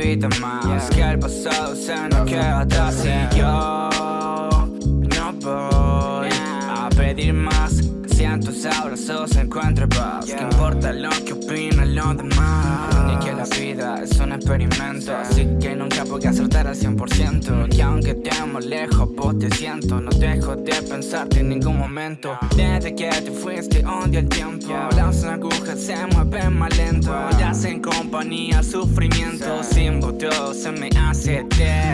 repita más Que el pasado se nos queda atrás. Y yo Si en tus abrazos encuentre paz ¿Qué importa lo que opinan los demás? Ni que la vida es un experimento. Así que nunca voy a acertar al 100% Que aunque estemos lejos vos te siento. No dejo de pensarte en ningún momento. Desde que te fuiste odio el tiempo. Las agujas se mueven más lento. Ya en compañía sufrimiento. Sin vos todo se me hace eterno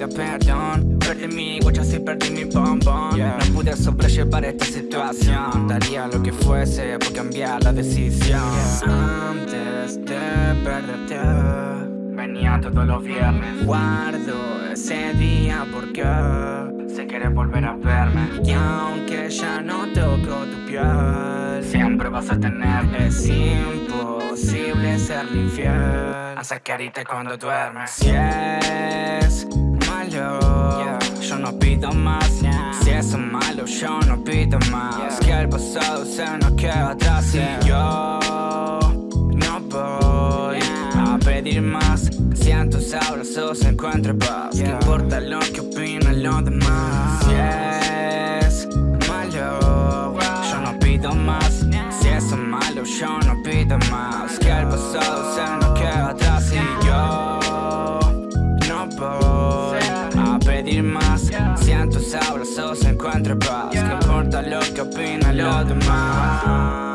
Pido perdón. Perdí mi guacha y perdí mi bombón. No pude sobrellevar esta situación. Daría lo que fuese por cambiar la decisión. Antes de perderte Venía todos los viernes. Guardo ese día porque Sé quieres volver a verme. Y aunque ya no toco tu piel Siempre vas a tener Es imposible serle infiel. A sacarite cuando duermes. Si malo yo no pido más. Que el pasado se nos queda atrás Y yo no voy a pedir más Si en tus abrazos encuentro paz. ¿Qué importa lo que opinan los demás? Si es malo Yo no pido más. Si es malo yo no pido más. Que el pasado se nos queda atrás Y yo Tus abrazos encuentro paz ¿Qué importa lo que opinan los demás?